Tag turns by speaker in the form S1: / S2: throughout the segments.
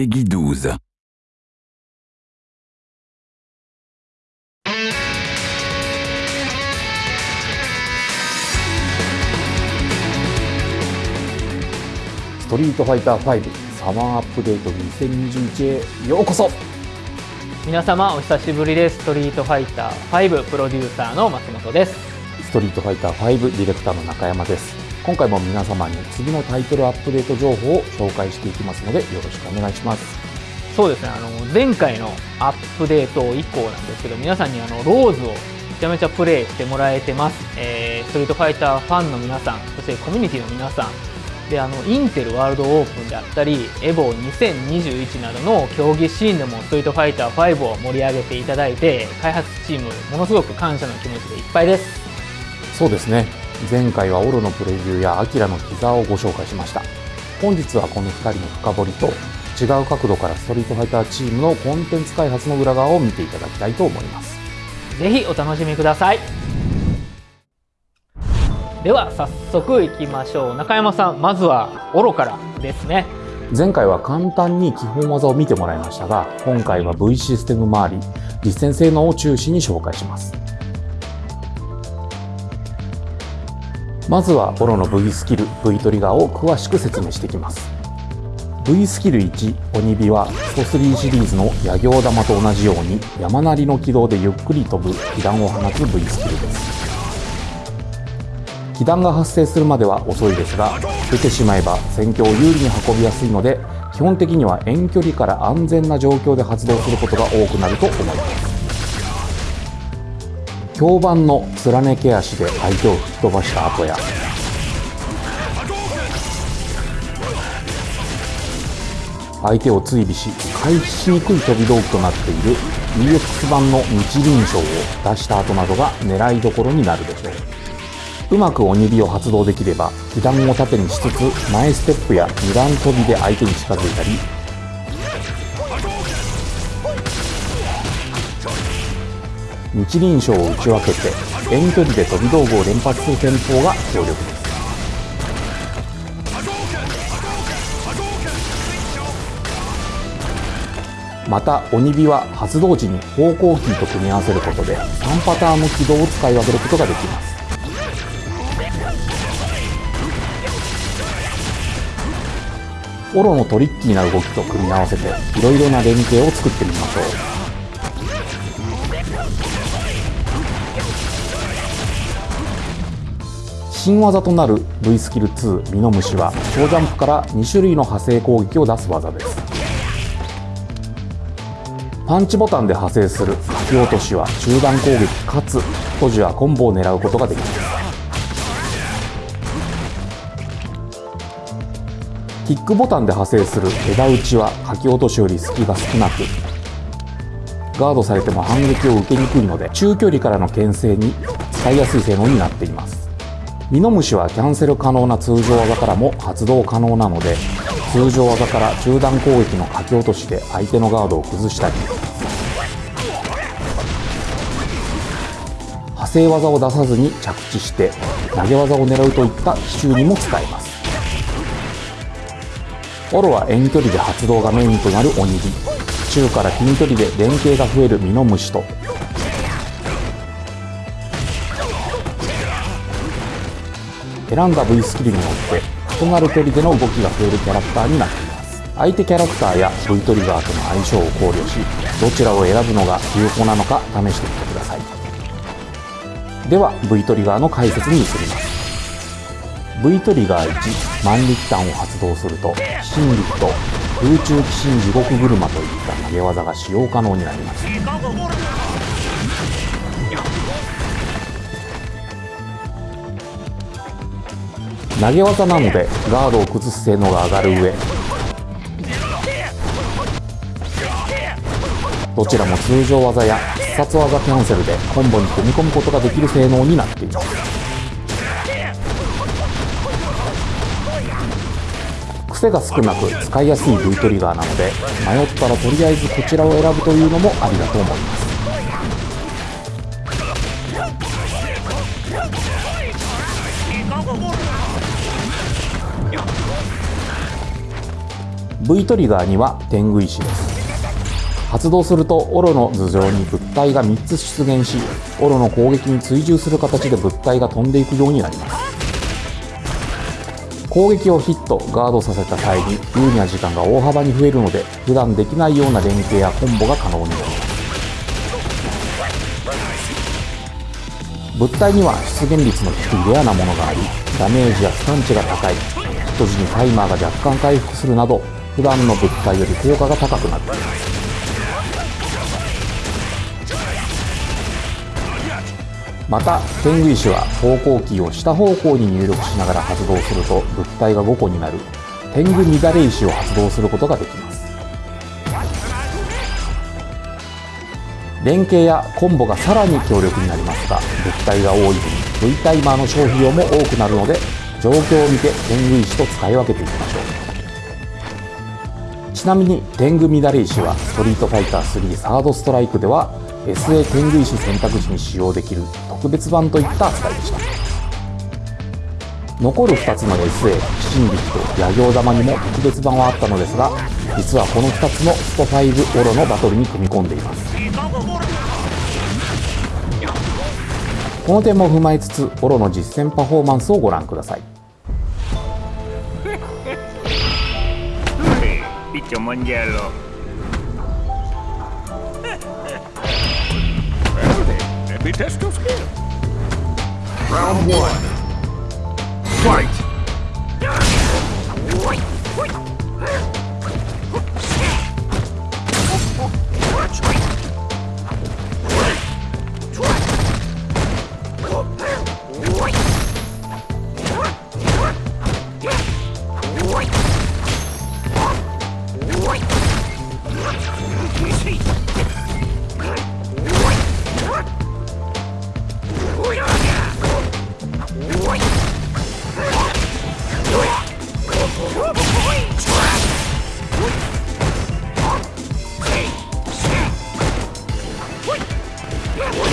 S1: Peggy 12.
S2: ストリートファイター5サマーアップデート2021へようこそ。
S3: 皆様お久しぶりです。ストリートファイター5プロデューサーの松本です。
S2: ストリートファイター5ディレクターの中山です今回も皆様に次のタイトルアップデート情報を紹介していきますのでよろしくお願いします。
S3: そうですね。あの前回のアップデート以降なんですけど皆さんにあのローズをめちゃめちゃプレイしてもらえてます、えー、ストリートファイターファンの皆さんそしてコミュニティの皆さん。であのインテルワールドオープンであったりエボ2021などの競技シーンでもストリートファイター5を盛り上げていただいて開発チームものすごく感謝の気持ちでいっぱいです。
S2: そうですね前回はオロのプレビューやアキラのティザーをご紹介しました。本日はこの2人の深掘りと違う角度からストリートファイターチームのコンテンツ開発の裏側を見ていただきたいと思います。
S3: ぜひお楽しみください。では早速いきましょう。中山さんまずはオロからですね。
S2: 前回は簡単に基本技を見てもらいましたが今回は V システム周り実践性能を中心に紹介しますまずはオロの V スキル V トリガーを詳しく説明していきます。V スキル1鬼火はスト3シリーズの野行玉と同じように山なりの軌道でゆっくり飛ぶ被弾を放つ V スキルです。被弾が発生するまでは遅いですが出てしまえば戦況を有利に運びやすいので基本的には遠距離から安全な状況で発動することが多くなると思います。響板の連ね毛足で相手を吹っ飛ばした後や。相手を追尾し回避しにくい飛び道具となっている EX 版の日輪章を出した後などが狙いどころになるでしょう。うまく鬼火を発動できれば被弾を盾にしつつ前ステップや二段飛びで相手に近づいたり日輪章を打ち分けて遠距離で飛び道具を連発する戦法が強力。ですまた鬼火は発動時に方向キーと組み合わせることで3パターンの軌道を使い分けることができます。オロのトリッキーな動きと組み合わせていろいろな連携を作ってみましょう。新技となる V スキル2ミノムシは小ジャンプから2種類の派生攻撃を出す技です。パンチボタンで派生する書き落としは中段攻撃かつ閉じはコンボを狙うことができます。キックボタンで派生する枝打ちは書き落としより隙が少なくガードされても反撃を受けにくいので中距離からの牽制に使いやすい性能になっています。ミノムシはキャンセル可能な通常技からも発動可能なので通常技から中段攻撃の書き落としで相手のガードを崩したり派生技を出さずに着地して投げ技を狙うといった奇襲にも使えます。オロは遠距離で発動がメインとなる鬼火中から近距離で連携が増えるミノムシと選んだ V スキルによって異なる距離での動きが増えるキャラクターになっています。相手キャラクターや V トリガーとの相性を考慮しどちらを選ぶのが有効なのか試してみてください。では V トリガーの解説に移ります。V トリガー1万力弾を発動すると新力と空中寄進地獄車といった投げ技が使用可能になります。投げ技なのでガードを崩す性能が上がる上。どちらも通常技や必殺技キャンセルでコンボに組み込むことができる性能になっています。癖が少なく使いやすい V トリガーなので迷ったらとりあえずこちらを選ぶというのもありだと思います。V トリガーには天狗石です。発動するとオロの頭上に物体が3つ出現しオロの攻撃に追従する形で物体が飛んでいくようになります。攻撃をヒットガードさせた際に有利な時間が大幅に増えるので普段できないような連携やコンボが可能になります物体には出現率の低いレアなものがありダメージやスタン値が高い。ヒット時にタイマーが若干回復するなど普段の物体より効果が高くなっていますまた天狗石は方向キーを下方向に入力しながら発動すると物体が5個になる。天狗乱れ石を発動することができます。連携やコンボがさらに強力になりますが物体が多い分 V タイマーの消費量も多くなるので状況を見て天狗石と使い分けていきましょう。ちなみに天狗乱れ石はストリートファイター3サードストライクでは SA 天狗石選択時に使用できる特別版といった扱いでした。残る2つの SA 新力と野行玉にも特別版はあったのですが実はこの2つもスト5オロのバトルに組み込んでいます。この点も踏まえつつオロの実践パフォーマンスをご覧ください。
S1: Pokémon Yellow. let me test your skill. Round one. Fight! Ha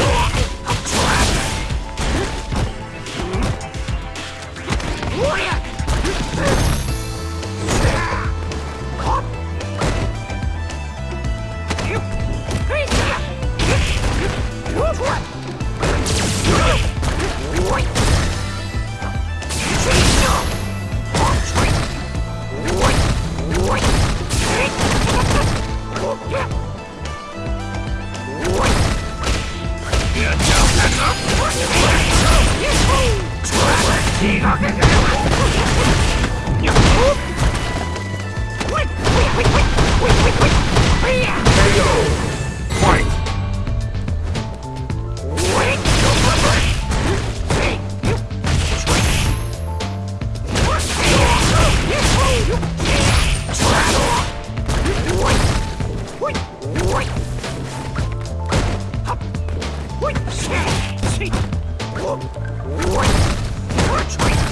S1: Watch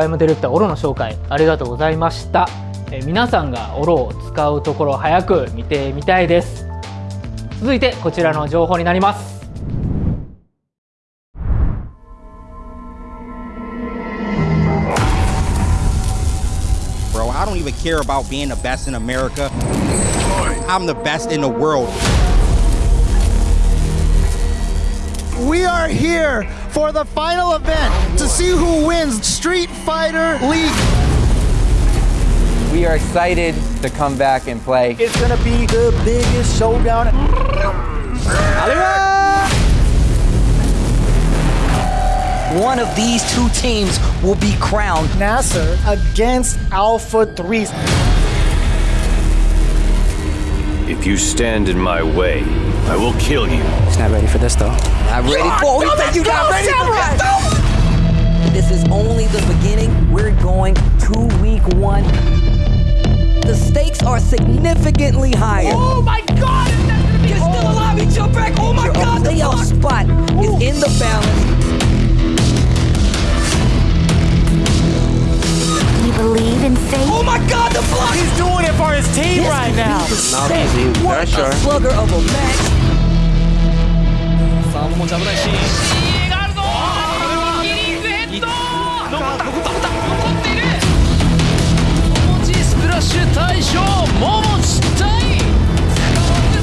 S3: 中山ディレクターオロの紹介ありがとうございました、え皆さんがオロを使うところ早く見てみたいです。続いてこちらの情報になります。
S4: We are here for the final event to see who wins Street Fighter League.
S5: We are excited to come back and play.
S4: It's gonna be the biggest showdown.
S6: One of these two teams will be crowned.
S4: Nasser against Alpha 3.
S7: If you stand in my way, I will kill you.
S6: He's not ready for this though. Not ready for he said you not ready for this. This is only the beginning. We're going to week one. The stakes are significantly higher.
S3: Oh my god!
S6: You're still alive, eat your back. Oh my
S3: Your
S6: god, the
S3: playoff
S6: spot is in the balance.
S8: You believe in fate?
S6: Oh my god, the block!
S4: He's doing it for his team
S6: This
S4: right now.
S6: the stakes. What a slugger of a match.
S3: さあもう危ないシーンがあるぞギリギリヘッド残った残った残っている桃地スプラッシュ大将桃地対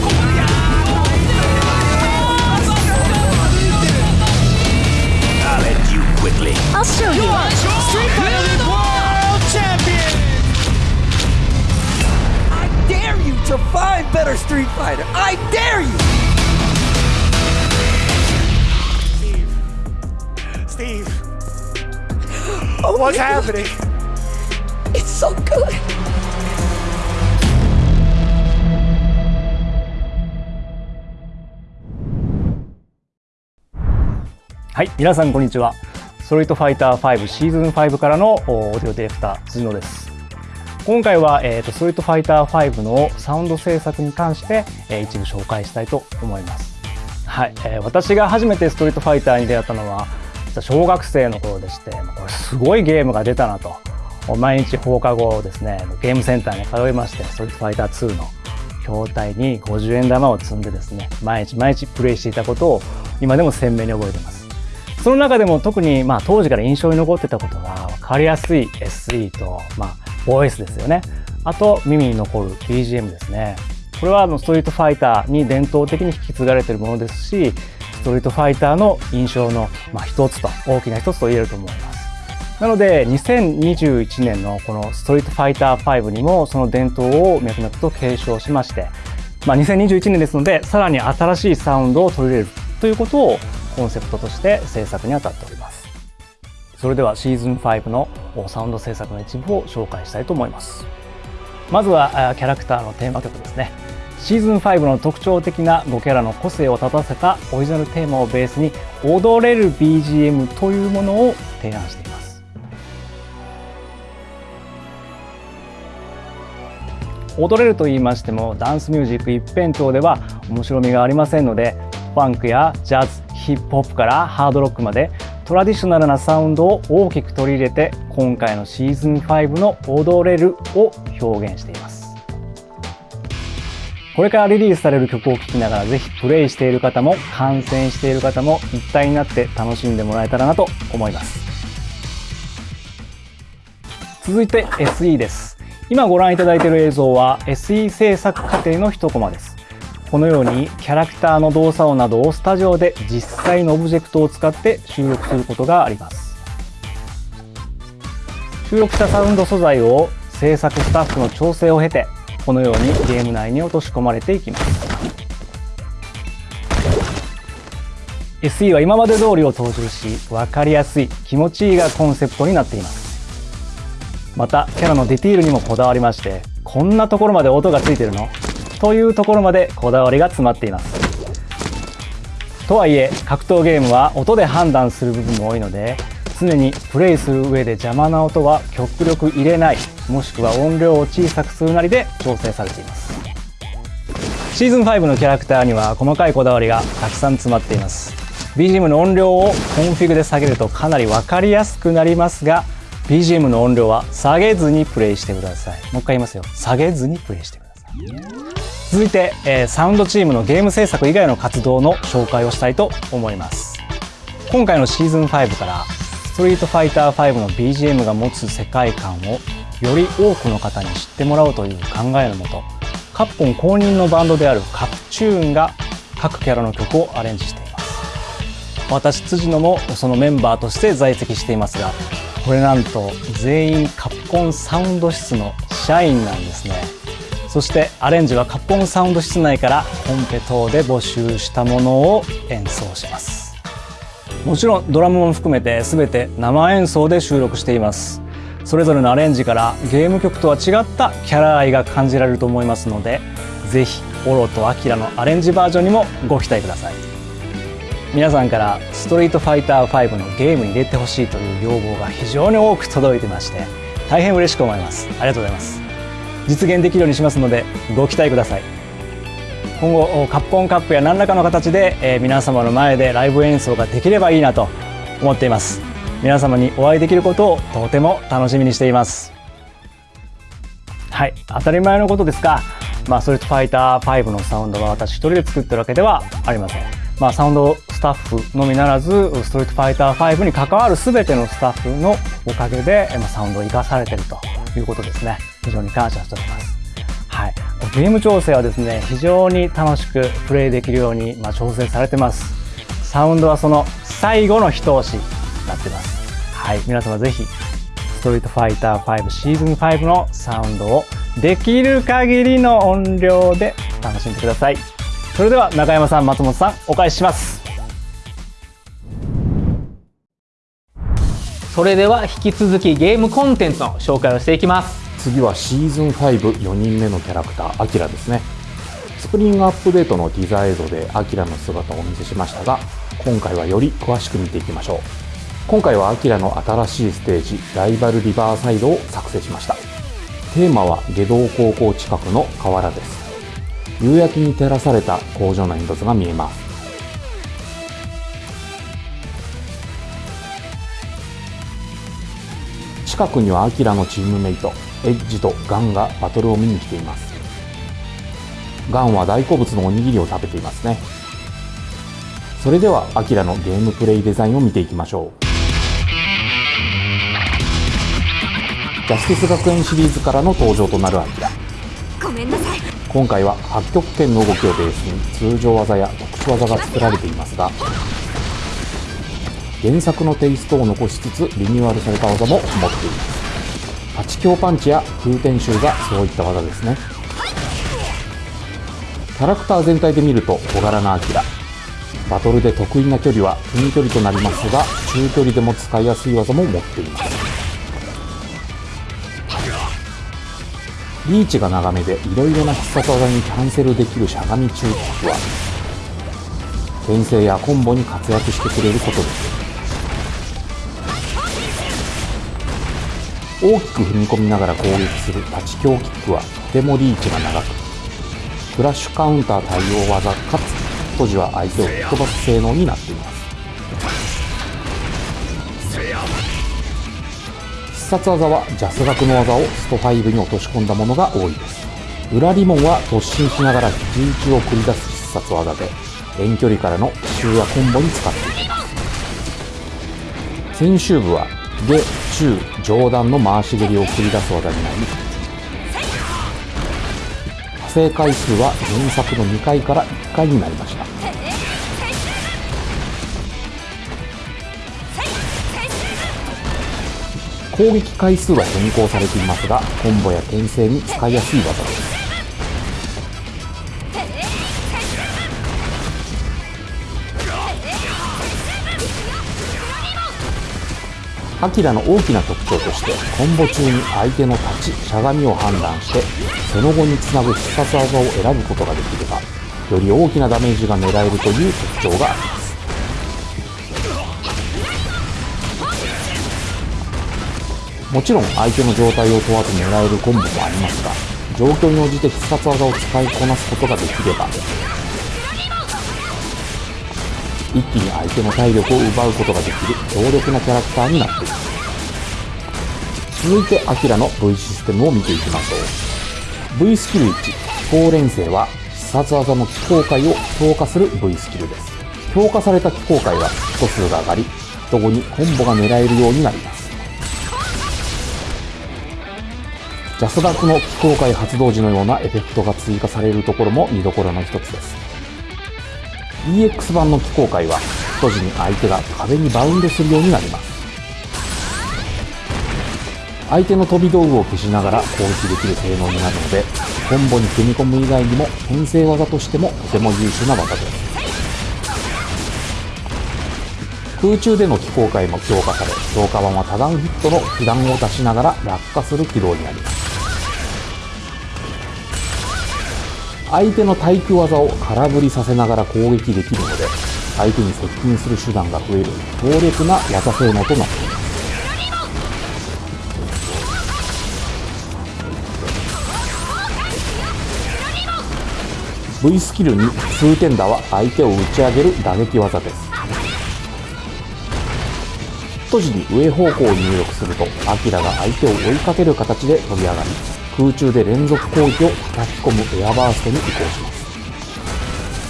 S3: ここにあー
S7: I'll end you quickly.
S8: I'll show you.
S3: Street Fighter League
S4: World Champion!
S6: I dare you to find better Street Fighter. I dare you.
S4: Steve,
S6: Oh
S4: what's
S6: my God.
S4: happening?
S6: It's so good.
S9: はい、皆さんこんにちは。ストリートファイター5シーズン5からのおオーディオディレクター辻野です。今回は、えーとストリートファイター5のサウンド制作に関して、えー一部紹介したいと思います。はい、えー私が初めてストリートファイターに出会ったのは実は小学生の頃でして、これすごいゲームが出たなと。毎日放課後ですね、ゲームセンターに通いまして、ストリートファイター2の筐体に50円玉を積んでですね、毎日毎日プレイしていたことを今でも鮮明に覚えています。その中でも特にまあ当時から印象に残ってたことが分かりやすい SE とまあボイスですよね。あと耳に残る BGM ですね。これはあのストリートファイターに伝統的に引き継がれているものですし、ストリートファイターの印象のまあ一つと大きな一つと言えると思います。なので2021年のこのストリートファイター5にもその伝統を脈々と継承しまして、まあ、2021年ですのでさらに新しいサウンドを取り入れるということをコンセプトとして制作に当たっております。それではシーズン5のサウンド制作の一部を紹介したいと思います。まずはキャラクターのテーマ曲ですね。シーズン5の特徴的な5キャラの個性を立たせたオリジナルテーマをベースに踊れる BGM というものを提案しています踊れると言いましてもダンスミュージック一辺倒では面白みがありませんのでファンクやジャズヒップホップからハードロックまでトラディショナルなサウンドを大きく取り入れて今回のシーズン5の「踊れる」を表現しています。これからリリースされる曲を聴きながらぜひプレイしている方も観戦している方も一体になって楽しんでもらえたらなと思います。続いて SE です。今ご覧いただいている映像は SE 制作過程の一コマです。このようにキャラクターの動作音などをスタジオで実際のオブジェクトを使って収録することがあります。収録したサウンド素材を制作スタッフの調整を経てこのようにゲーム内に落とし込まれていきます。SE は今まで通りを踏襲し分かりやすい気持ちいいがコンセプトになっています。またキャラのディティールにもこだわりましてこんなところまで音がついてるの？というところまでこだわりが詰まっています。とはいえ格闘ゲームは音で判断する部分も多いので常にプレイする上で邪魔な音は極力入れないもしくは音量を小さくするなりで調整されています。シーズン5のキャラクターには細かいこだわりがたくさん詰まっています。BGM の音量をコンフィグで下げるとかなり分かりやすくなりますが BGM の音量は下げずにプレイしてください。もう一回言いますよ。下げずにプレイしてください。続いて、えーサウンドチームのゲーム制作以外の活動の紹介をしたいと思います。今回のシーズン5からストリートファイター5の BGM が持つ世界観をより多くの方に知ってもらおうという考えのもとカプコン公認のバンドであるカプチューンが各キャラの曲をアレンジしています。私辻野もそのメンバーとして在籍していますがこれなんと全員カプコンサウンド室の社員なんですね。そしてアレンジはカプコンサウンド室内からコンペ等で募集したものを演奏します。もちろんドラムも含めて全て生演奏で収録しています。それぞれのアレンジからゲーム曲とは違ったキャラ愛が感じられると思いますのでぜひオロとアキラのアレンジバージョンにもご期待ください。皆さんから「ストリートファイター5」のゲームに入れてほしいという要望が非常に多く届いてまして大変嬉しく思います。ありがとうございます。実現できるようにしますのでご期待ください。今後カッポンカップや何らかの形で、えー皆様の前でライブ演奏ができればいいなと思っています。皆様にお会いできることをとても楽しみにしています。はい。当たり前のことですが、まあ、ストリートファイター5のサウンドは私一人で作ってるわけではありません。まあ、サウンドスタッフのみならずストリートファイター5に関わる全てのスタッフのおかげで、まあ、サウンドを生かされてるということですね。非常に感謝しております、ゲーム調整はですね非常に楽しくプレイできるように、まあ、調整されてます。サウンドはその最後の一押しになってます。はい皆様ぜひストリートファイター5シーズン5のサウンドをできる限りの音量で楽しんでください。それでは中山さん松本さんお返しします。
S3: それでは引き続きゲームコンテンツの紹介をしていきます。
S2: 次はシーズン54人目のキャラクターアキラですね。スプリングアップデートのティザー映像でアキラの姿をお見せしましたが今回はより詳しく見ていきましょう。今回はアキラの新しいステージライバルリバーサイドを作成しました。テーマは下道高校近くの河原です。夕焼けに照らされた工場の煙突が見えます。近くにはアキラのチームメイト。エッジとガンがバトルを見に来ています。ガンは大好物のおにぎりを食べていますね。それではアキラのゲームプレイデザインを見ていきましょう。ジャスティス学園シリーズからの登場となるアキラ。
S8: ごめんなさい。
S2: 今回は八極拳の動きをベースに通常技や特殊技が作られていますが原作のテイストを残しつつリニューアルされた技も持っています八強パンチや空転集がそういった技ですね。キャラクター全体で見ると小柄なアキラ。バトルで得意な距離は近距離となりますが中距離でも使いやすい技も持っています。リーチが長めでいろいろな必殺技にキャンセルできるしゃがみ中キックは牽制やコンボに活躍してくれることです。大きく踏み込みながら攻撃する立ち強キックはとてもリーチが長くフラッシュカウンター対応技かつ閉じは相手を吹っ飛ばす性能になっています。必殺技はジャス学の技をスト5に落とし込んだものが多いです。裏リモンは突進しながら陣地を繰り出す必殺技で遠距離からの奇襲やコンボに使っていきます。先週部は下中上段の回し蹴りを繰り出す技になり派生回数は原作の2回から1回になりました。攻撃回数は変更されていますがコンボや牽制に使いやすい技です。アキラの大きな特徴としてコンボ中に相手の立ちしゃがみを判断してその後につなぐ必殺技を選ぶことができればより大きなダメージが狙えるという特徴があります。もちろん相手の状態を問わず狙えるコンボもありますが状況に応じて必殺技を使いこなすことができれば一気に相手の体力を奪うことができる強力なキャラクターになっています続いてアキラの V システムを見ていきましょう。V スキル1飛行連星は必殺技の機構回を強化する V スキルです。強化された機構回はヒット数が上がりヒット後にコンボが狙えるようになります。ジャスダックの機構界発動時のようなエフェクトが追加されるところも見どころの一つです。EX 版の機構界はヒット時に相手が壁にバウンドするようになります。相手の飛び道具を消しながら攻撃できる性能になるのでコンボに組み込む以外にも編成技としてもとても優秀な技です。空中での機構界も強化され強化版は多段ヒットの被弾を出しながら落下する軌道になります。相手の対空技を空振りさせながら攻撃できるので相手に接近する手段が増える強烈な技性能となっています。V スキルに数点打は相手を打ち上げる打撃技です。ト時に上方向を入力するとアキラが相手を追いかける形で飛び上がり空中で連続攻撃を叩き込むエアバーストに移行します。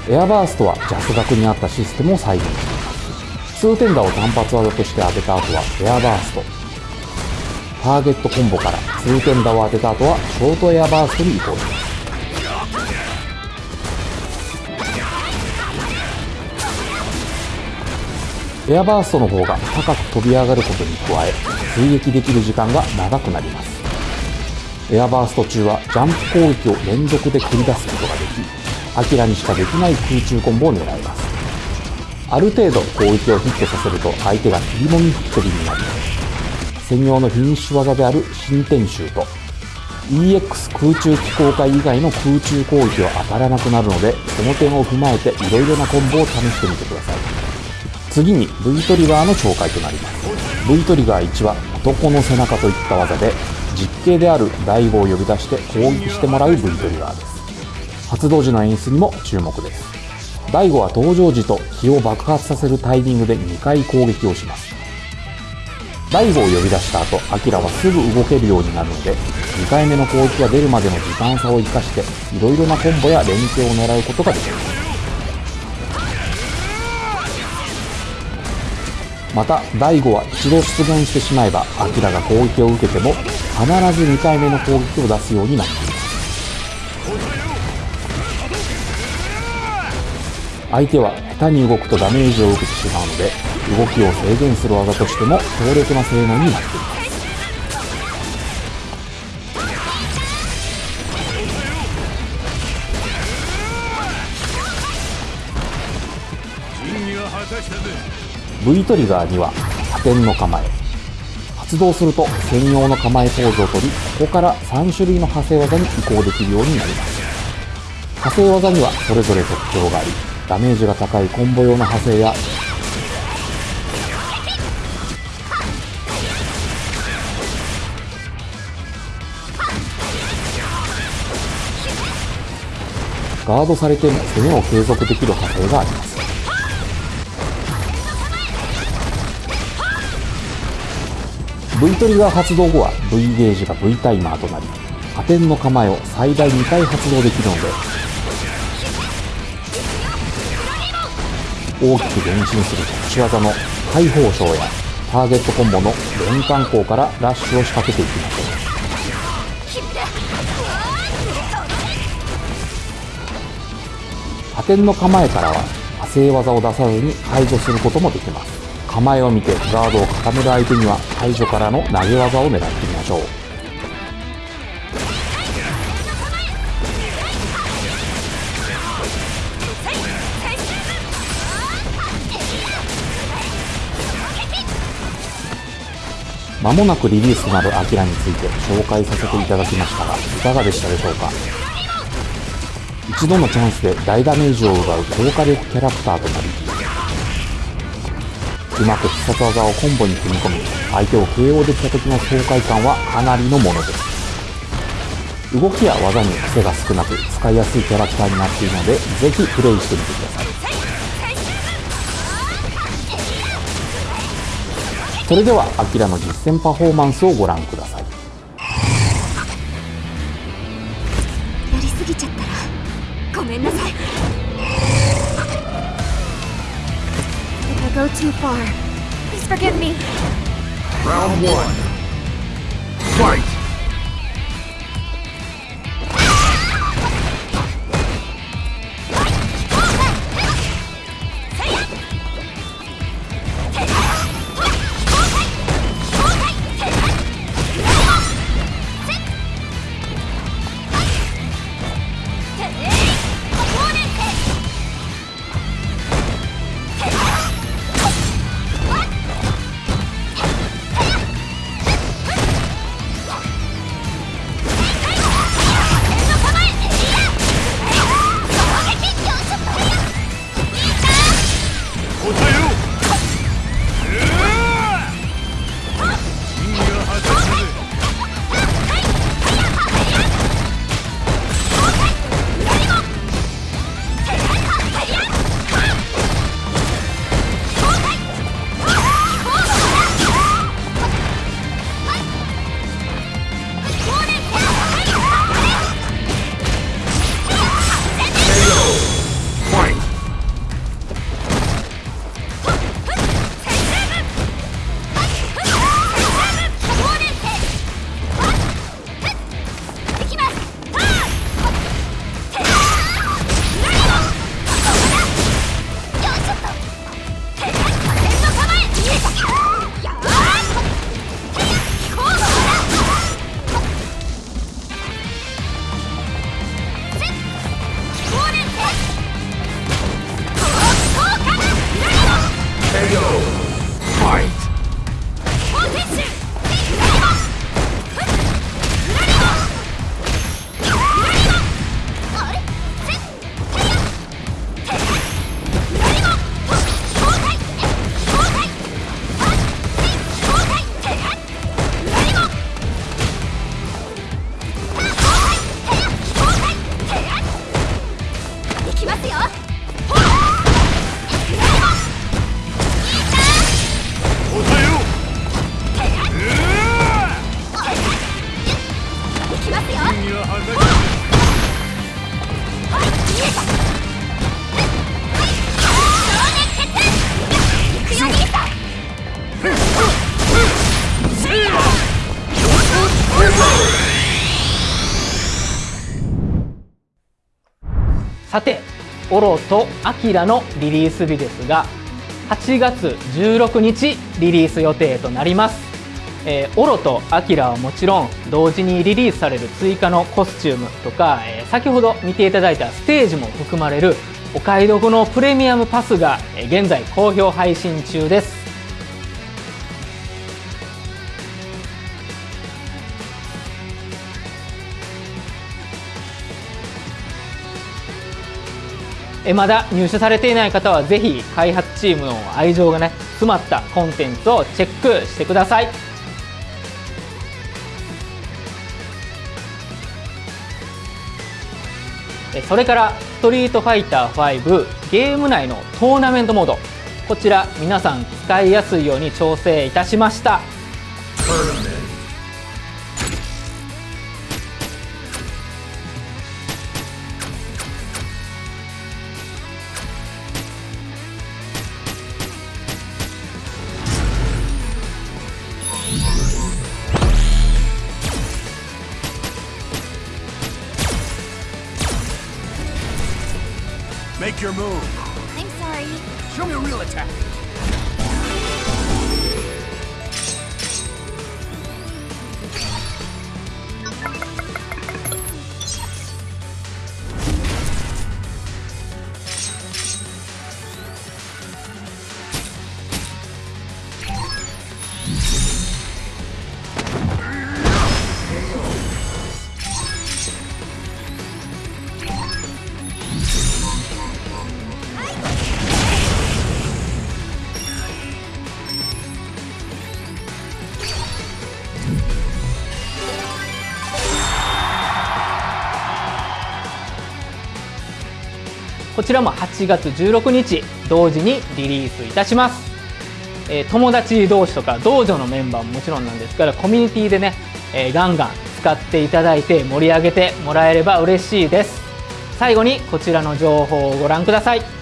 S2: エアバーストは弱学にあったシステムを再現。しています数点打を単発技として当てた後はエアバースト。ターゲットコンボから数点打を当てた後はショートエアバーストに移行します。エアバーストの方が高く飛び上がることに加え追撃できる時間が長くなります。エアバースト中はジャンプ攻撃を連続で繰り出すことができアキラにしかできない空中コンボを狙います。ある程度攻撃をヒットさせると相手が切りもみヒットになります。専用のフィニッシュ技である新天集と EX 空中機構界以外の空中攻撃は当たらなくなるのでその点を踏まえて色々なコンボを試してみてください。次に V トリガーの紹介となります。V トリガー1は男の背中といった技で実型である大悟を呼び出して攻撃してもらう V トリガーです。発動時の演出にも注目です。大悟は登場時と火を爆発させるタイミングで2回攻撃をします。大悟を呼び出した後アキラはすぐ動けるようになるので2回目の攻撃が出るまでの時間差を生かして色々なコンボや連携を狙うことができます。また大悟は一度出現してしまえばアキラが攻撃を受けても必ず2回目の攻撃を出すようになっています相手は下手に動くとダメージを受けてしまうので動きを制限する技としても強力な性能になっています V トリガーには破点の構え。発動すると専用の構えポーズを取りここから3種類の派生技に移行できるようになります。派生技にはそれぞれ特徴がありダメージが高いコンボ用の派生やガードされても攻めを継続できる派生があります。V トリガー発動後は V ゲージが V タイマーとなり破点の構えを最大2回発動できるので大きく前進する特殊技の解放症やターゲットコンボの連環攻からラッシュを仕掛けていきましょう破点の構えからは派生技を出さずに排除することもできます。構えを見てガードを固める相手には最初からの投げ技を狙ってみましょう。まもなくリリースとなるアキラについて紹介させていただきましたがいかがでしたでしょうか？一度のチャンスで大ダメージを奪う高火力キャラクターとなりうまく必殺技をコンボに組み込み相手を KO できた時の爽快感はかなりのものです。動きや技に癖が少なく使いやすいキャラクターになっているのでぜひプレイしてみてください。それではアキラの実践パフォーマンスをご覧ください。
S8: Too far please forgive me
S1: Round one. Fight!
S3: さてオロとアキラのリリース日ですが8月16日リリース予定となります、えーオロとアキラはもちろん同時にリリースされる追加のコスチュームとか、えー先ほど見ていただいたステージも含まれるお買い得のプレミアムパスがえ現在好評配信中です。えまだ入手されていない方はぜひ開発チームの愛情がね詰まったコンテンツをチェックしてください。それから「ストリートファイター5」ゲーム内のトーナメントモード。こちら皆さん使いやすいように調整いたしました「こちらも8月16日同時にリリースいたします、えー友達同士とか道場のメンバーももちろんなんですからコミュニティでね、えーガンガン使っていただいて盛り上げてもらえれば嬉しいです。最後にこちらの情報をご覧ください。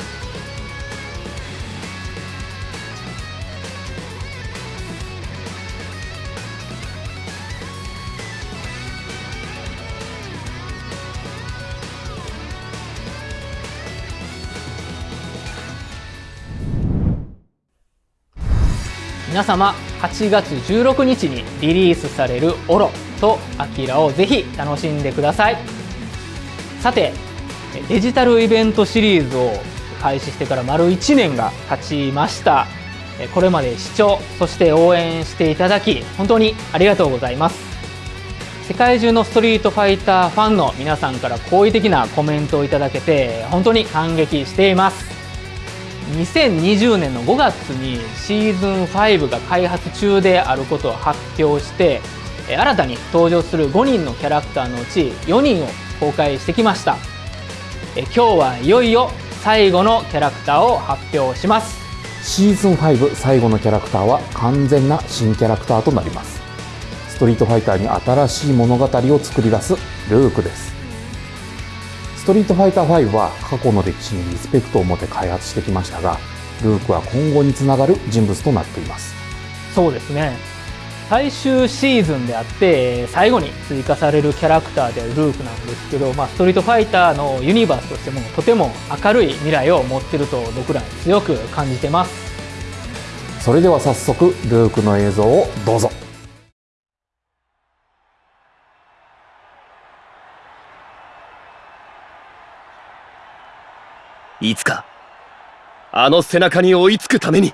S3: 皆様8月16日にリリースされる「オロ」と「アキラ」をぜひ楽しんでください。さてデジタルイベントシリーズを開始してから丸1年が経ちました。これまで視聴そして応援していただき本当にありがとうございます。世界中のストリートファイターファンの皆さんから好意的なコメントをいただけて本当に感激しています。2020年の5月にシーズン5が開発中であることを発表して新たに登場する5人のキャラクターのうち4人を公開してきました。え今日はいよいよ最後のキャラクターを発表します。
S2: シーズン5最後のキャラクターは完全な新キャラクターとなります。ストリートファイターに新しい物語を作り出すルークです。ストリートファイター5は過去の歴史にリスペクトを持って開発してきましたがルークは今後につながる人物となっています。
S3: そうですね。最終シーズンであってえー最後に追加されるキャラクターであるルークなんですけど、まあ、ストリートファイターのユニバースとしてもとても明るい未来を持ってると僕ら強く感じてます。
S2: それでは早速ルークの映像をどうぞ
S7: いつかあの背中に追いつくために。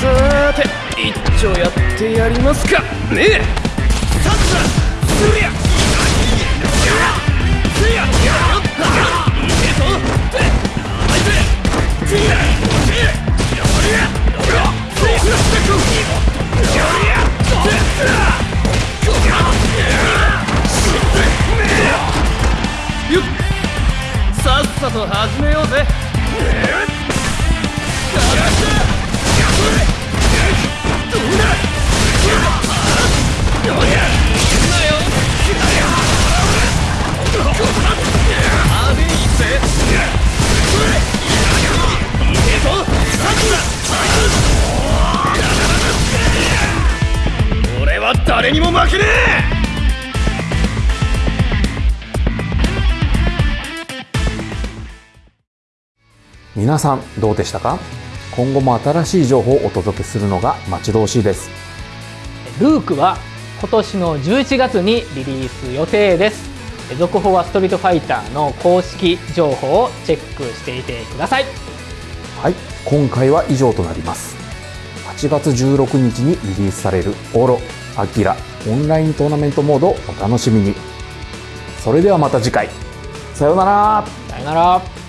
S7: さて一丁やってやりますか。ねえ。さっさすりゃすりゃいけそうあいつさっさと始めようぜ。あれい
S2: 皆さんどうでしたか？今後も新しい情報をお届けするのが待ち遠しいです。
S3: ルークは今年の11月にリリース予定です。続報はストリートファイターの公式情報をチェックしていてください。
S2: はい今回は以上となります。8月16日にリリースされるオロ・アキラオンライントーナメントモードをお楽しみに。それではまた次回。さようなら。
S3: さよなら